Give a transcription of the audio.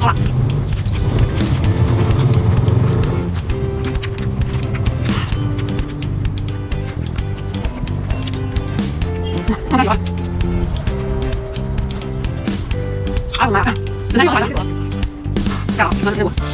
好了。放点油啊妈呀哎呦妈呀太辣了妈呀